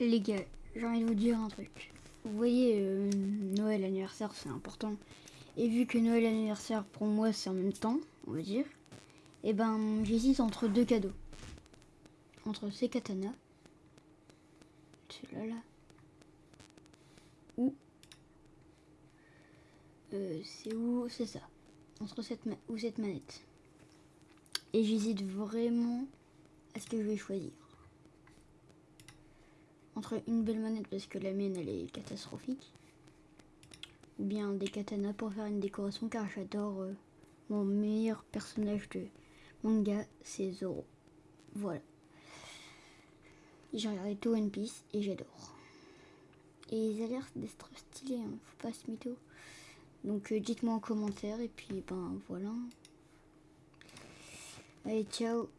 Les gars, j'ai envie de vous dire un truc. Vous voyez, euh, Noël, anniversaire, c'est important. Et vu que Noël, anniversaire, pour moi, c'est en même temps, on va dire, et ben, j'hésite entre deux cadeaux. Entre ces katanas, celui-là, là, ou... Euh, c'est où C'est ça. Entre cette ma- ou cette manette. Et j'hésite vraiment à ce que je vais choisir entre une belle manette parce que la mienne elle est catastrophique ou bien des katanas pour faire une décoration car j'adore euh, mon meilleur personnage de manga c'est Zoro. Voilà. J'ai regardé tout One Piece et j'adore. Et ils ont l'air d'être stylés hein, faut pas se mytho. Donc euh, dites moi en commentaire et puis ben voilà. Allez ciao